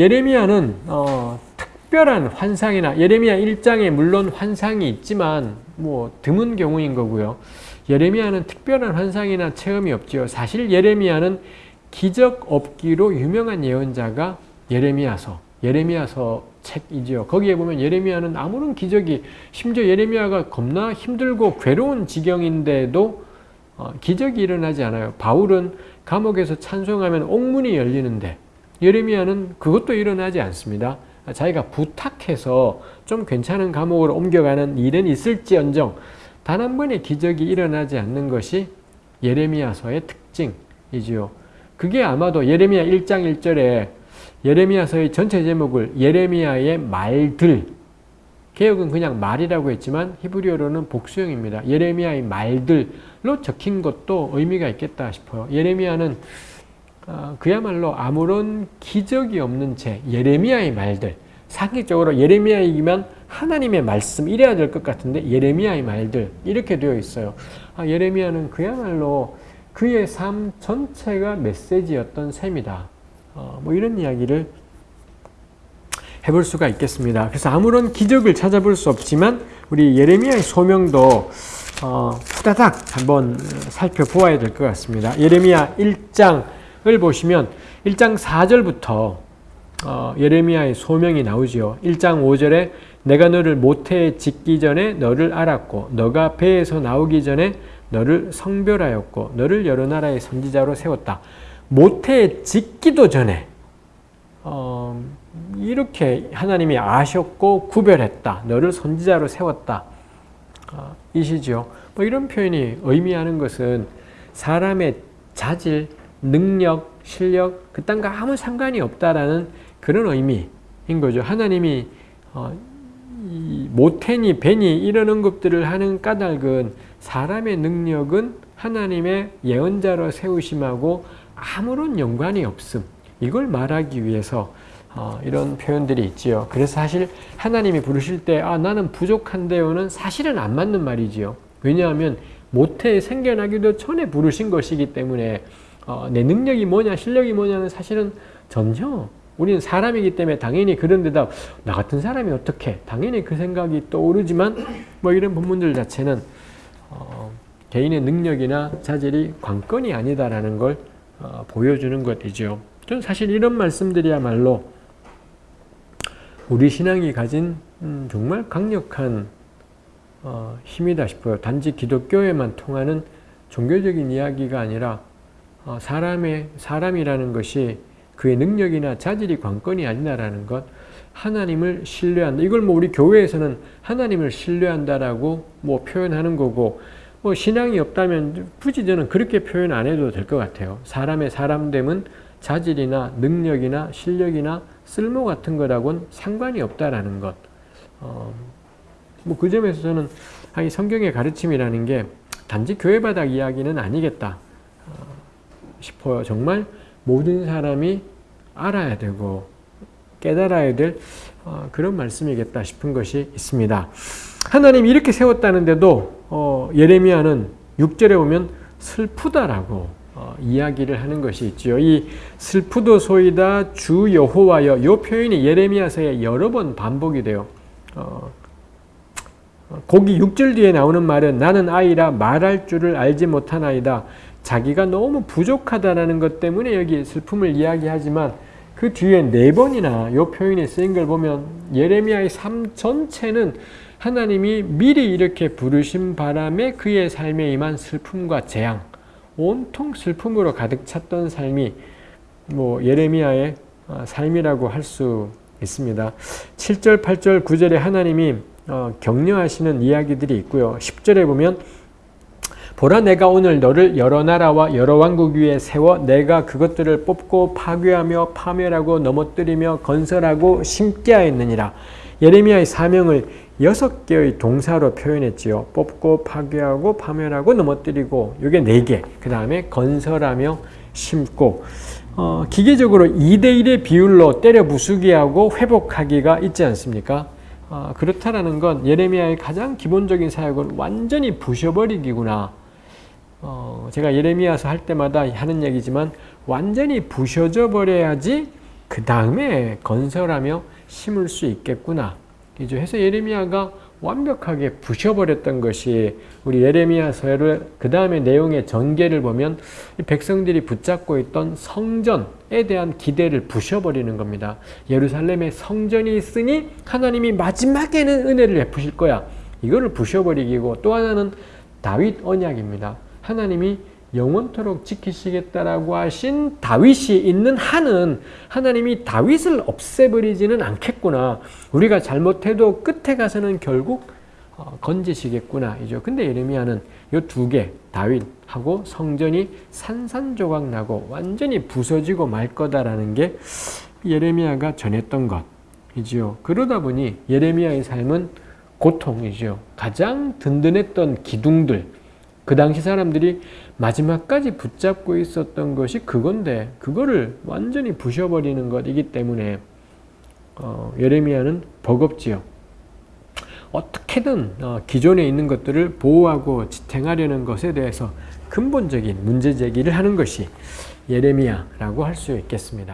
예레미야는 어, 특별한 환상이나 예레미야 1장에 물론 환상이 있지만 뭐 드문 경우인 거고요. 예레미야는 특별한 환상이나 체험이 없지요. 사실 예레미야는 기적 없기로 유명한 예언자가 예레미야서, 예레미야서 책이지요. 거기에 보면 예레미야는 아무런 기적이 심지어 예레미야가 겁나 힘들고 괴로운 지경인데도 어, 기적이 일어나지 않아요. 바울은 감옥에서 찬송하면 옥문이 열리는데 예레미야는 그것도 일어나지 않습니다. 자기가 부탁해서 좀 괜찮은 감옥으로 옮겨가는 일은 있을지언정 단 한 번의 기적이 일어나지 않는 것이 예레미야서의 특징이지요. 그게 아마도 예레미야 1장 1절에 예레미야서의 전체 제목을 예레미야의 말들 개혁은 그냥 말이라고 했지만 히브리어로는 복수형입니다. 예레미야의 말들로 적힌 것도 의미가 있겠다 싶어요. 예레미야는 어, 그야말로 아무런 기적이 없는 채 예레미야의 말들 상식적으로 예레미야이기만 하나님의 말씀 이래야 될 것 같은데 예레미야의 말들 이렇게 되어 있어요. 아, 예레미야는 그야말로 그의 삶 전체가 메시지였던 셈이다. 어, 뭐 이런 이야기를 해볼 수가 있겠습니다. 그래서 아무런 기적을 찾아볼 수 없지만 우리 예레미야의 소명도 어, 후다닥 한번 살펴보아야 될 것 같습니다. 예레미야 1장 을 보시면 1장 4절부터 어, 예레미야의 소명이 나오지요. 1장 5절에 내가 너를 모태에 짓기 전에 너를 알았고 너가 배에서 나오기 전에 너를 성별하였고 너를 여러 나라의 선지자로 세웠다. 모태에 짓기도 전에 어, 이렇게 하나님이 아셨고 구별했다. 너를 선지자로 세웠다. 어, 이시죠. 뭐 이런 표현이 의미하는 것은 사람의 자질, 능력, 실력 그딴 거 아무 상관이 없다라는 그런 의미인 거죠. 하나님이 어, 모태니 벤이 이런 언급들을 하는 까닭은 사람의 능력은 하나님의 예언자로 세우심하고 아무런 연관이 없음. 이걸 말하기 위해서 어, 이런 표현들이 있지요. 그래서 사실 하나님이 부르실 때 아, 나는 부족한데요는 사실은 안 맞는 말이지요. 왜냐하면 모태에 생겨나기도 전에 부르신 것이기 때문에 어, 내 능력이 뭐냐 실력이 뭐냐는 사실은 전혀 우리는 사람이기 때문에 당연히 그런 데다 나 같은 사람이 어떻게 당연히 그 생각이 떠오르지만 뭐 이런 본문들 자체는 어, 개인의 능력이나 자질이 관건이 아니다라는 걸 어, 보여주는 것이죠. 저는 사실 이런 말씀들이야말로 우리 신앙이 가진 음, 정말 강력한 어, 힘이다 싶어요. 단지 기독교에만 통하는 종교적인 이야기가 아니라 어, 사람의 사람이라는 것이 그의 능력이나 자질이 관건이 아니다라는 것, 하나님을 신뢰한다. 이걸 뭐 우리 교회에서는 하나님을 신뢰한다라고 뭐 표현하는 거고, 뭐 신앙이 없다면 굳이 저는 그렇게 표현 안 해도 될 것 같아요. 사람의 사람됨은 자질이나 능력이나 실력이나 쓸모 같은 거라고는 상관이 없다라는 것. 어, 뭐 그 점에서 저는 성경의 가르침이라는 게 단지 교회 바닥 이야기는 아니겠다. 싶어요. 정말 모든 사람이 알아야 되고 깨달아야 될 어, 그런 말씀이겠다 싶은 것이 있습니다. 하나님이 이렇게 세웠다는데도 어, 예레미야는 6절에 보면 슬프다라고 어, 이야기를 하는 것이 있지요. 이 슬프도소이다 주 여호와여 이 표현이 예레미야서에 여러 번 반복이 돼요. 어, 거기 6절 뒤에 나오는 말은 나는 아이라 말할 줄을 알지 못하나이다. 자기가 너무 부족하다는 것 때문에 여기 슬픔을 이야기하지만 그 뒤에 네 번이나 이 표현이 쓰인 걸 보면 예레미야의 삶 전체는 하나님이 미리 이렇게 부르신 바람에 그의 삶에 임한 슬픔과 재앙, 온통 슬픔으로 가득 찼던 삶이 뭐 예레미야의 어, 삶이라고 할 수 있습니다. 7절, 8절, 9절에 하나님이 어, 격려하시는 이야기들이 있고요. 10절에 보면 보라 내가 오늘 너를 여러 나라와 여러 왕국 위에 세워 내가 그것들을 뽑고 파괴하며 파멸하고 넘어뜨리며 건설하고 심게 하였느니라. 예레미야의 사명을 여섯 개의 동사로 표현했지요. 뽑고 파괴하고 파멸하고 넘어뜨리고 이게 네 개. 그 다음에 건설하며 심고 어, 기계적으로 2대1의 비율로 때려 부수기하고 회복하기가 있지 않습니까? 어, 그렇다라는 건 예레미야의 가장 기본적인 사역은 완전히 부셔버리기구나. 어, 제가 예레미야서 할 때마다 하는 얘기지만 완전히 부셔져 버려야지 그 다음에 건설하며 심을 수 있겠구나. 이제 해서 예레미야가 완벽하게 부셔버렸던 것이 우리 예레미야서를 그 다음에 내용의 전개를 보면 백성들이 붙잡고 있던 성전에 대한 기대를 부셔버리는 겁니다. 예루살렘에 성전이 있으니 하나님이 마지막에는 은혜를 베푸실 거야. 이거를 부셔버리기고 또 하나는 다윗 언약입니다. 하나님이 영원토록 지키시겠다라고 하신 다윗이 있는 한은 하나님이 다윗을 없애버리지는 않겠구나. 우리가 잘못해도 끝에 가서는 결국 어, 건지시겠구나. 이죠. 근데 예레미야는 이 두 개, 다윗하고 성전이 산산조각 나고 완전히 부서지고 말 거다라는 게 예레미야가 전했던 것이지요. 그러다 보니 예레미야의 삶은 고통이죠. 가장 든든했던 기둥들, 그 당시 사람들이 마지막까지 붙잡고 있었던 것이 그건데 그거를 완전히 부셔버리는 것이기 때문에 어, 예레미야는 버겁지요. 어떻게든 어, 기존에 있는 것들을 보호하고 지탱하려는 것에 대해서 근본적인 문제 제기를 하는 것이 예레미야라고 할 수 있겠습니다.